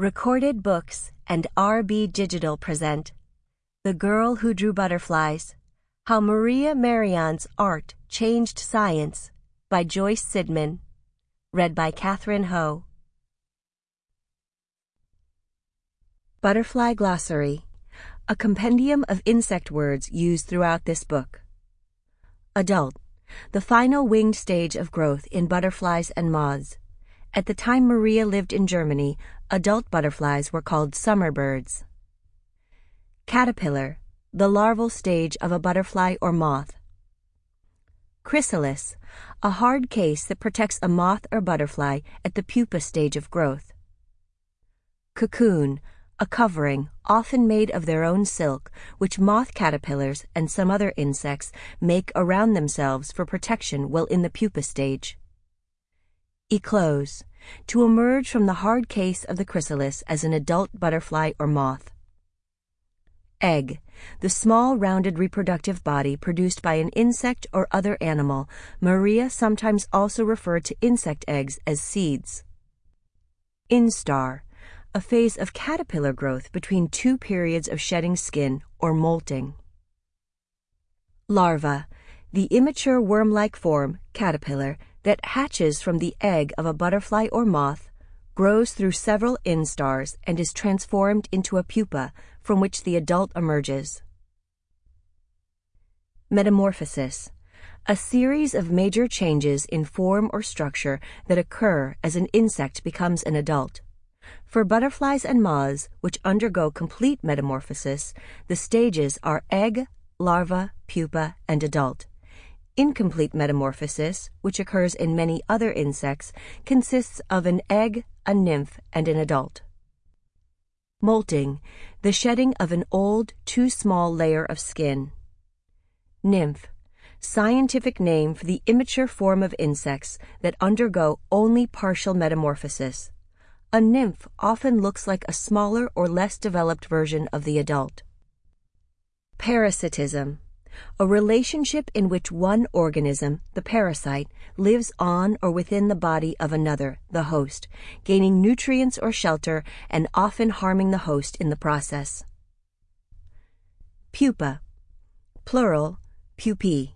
Recorded Books and RB Digital present The Girl Who Drew Butterflies How Maria Merian's Art Changed Science by Joyce Sidman. Read by Katherine Ho. Butterfly Glossary A compendium of insect words used throughout this book. Adult The final winged stage of growth in butterflies and moths. At the time Maria lived in Germany, adult butterflies were called summer birds. Caterpillar, the larval stage of a butterfly or moth. Chrysalis, a hard case that protects a moth or butterfly at the pupa stage of growth. Cocoon, a covering, often made of their own silk, which moth caterpillars and some other insects make around themselves for protection while in the pupa stage. Eclose, to emerge from the hard case of the chrysalis as an adult butterfly or moth. Egg, the small rounded reproductive body produced by an insect or other animal. Maria sometimes also referred to insect eggs as seeds. Instar, a phase of caterpillar growth between two periods of shedding skin or molting. Larva, the immature worm-like form, caterpillar, that hatches from the egg of a butterfly or moth, grows through several instars, and is transformed into a pupa from which the adult emerges. Metamorphosis a series of major changes in form or structure that occur as an insect becomes an adult. For butterflies and moths, which undergo complete metamorphosis, the stages are egg, larva, pupa, and adult. Incomplete metamorphosis, which occurs in many other insects, consists of an egg, a nymph, and an adult. Molting, the shedding of an old, too small layer of skin. Nymph, scientific name for the immature form of insects that undergo only partial metamorphosis. A nymph often looks like a smaller or less developed version of the adult. Parasitism a relationship in which one organism, the parasite, lives on or within the body of another, the host, gaining nutrients or shelter and often harming the host in the process. Pupa, plural, pupae,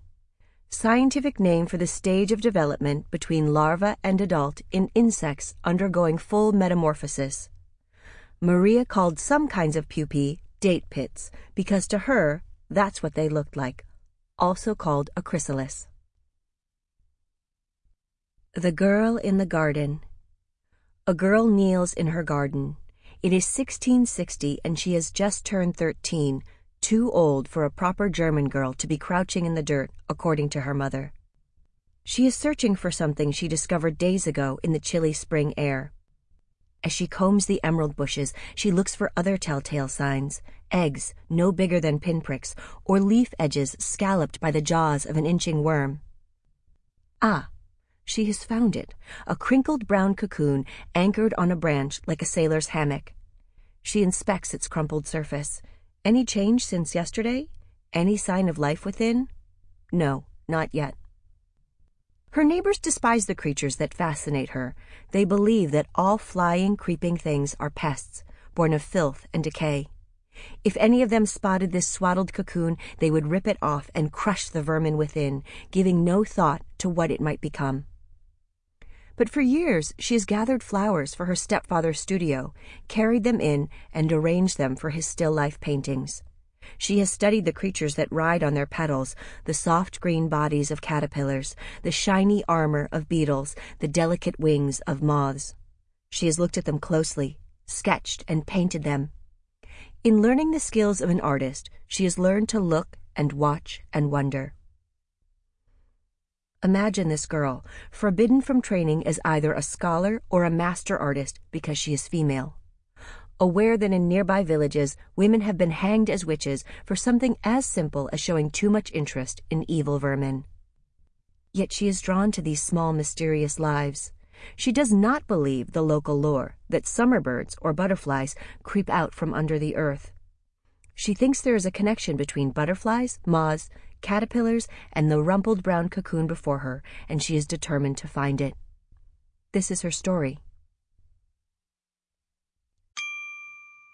scientific name for the stage of development between larva and adult in insects undergoing full metamorphosis. Maria called some kinds of pupae date pits because to her that's what they looked like, also called a chrysalis. The Girl in the Garden A girl kneels in her garden. It is 1660 and she has just turned 13, too old for a proper German girl to be crouching in the dirt, according to her mother. She is searching for something she discovered days ago in the chilly spring air. As she combs the emerald bushes, she looks for other telltale signs eggs no bigger than pinpricks, or leaf edges scalloped by the jaws of an inching worm. Ah, she has found it a crinkled brown cocoon anchored on a branch like a sailor's hammock. She inspects its crumpled surface. Any change since yesterday? Any sign of life within? No, not yet. Her neighbors despise the creatures that fascinate her. They believe that all flying, creeping things are pests, born of filth and decay. If any of them spotted this swaddled cocoon, they would rip it off and crush the vermin within, giving no thought to what it might become. But for years she has gathered flowers for her stepfather's studio, carried them in, and arranged them for his still life paintings. She has studied the creatures that ride on their petals, the soft green bodies of caterpillars, the shiny armor of beetles, the delicate wings of moths. She has looked at them closely, sketched and painted them. In learning the skills of an artist, she has learned to look and watch and wonder. Imagine this girl, forbidden from training as either a scholar or a master artist because she is female aware that in nearby villages women have been hanged as witches for something as simple as showing too much interest in evil vermin. Yet she is drawn to these small mysterious lives. She does not believe the local lore that summer birds or butterflies creep out from under the earth. She thinks there is a connection between butterflies, moths, caterpillars, and the rumpled brown cocoon before her, and she is determined to find it. This is her story.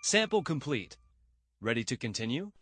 Sample complete. Ready to continue?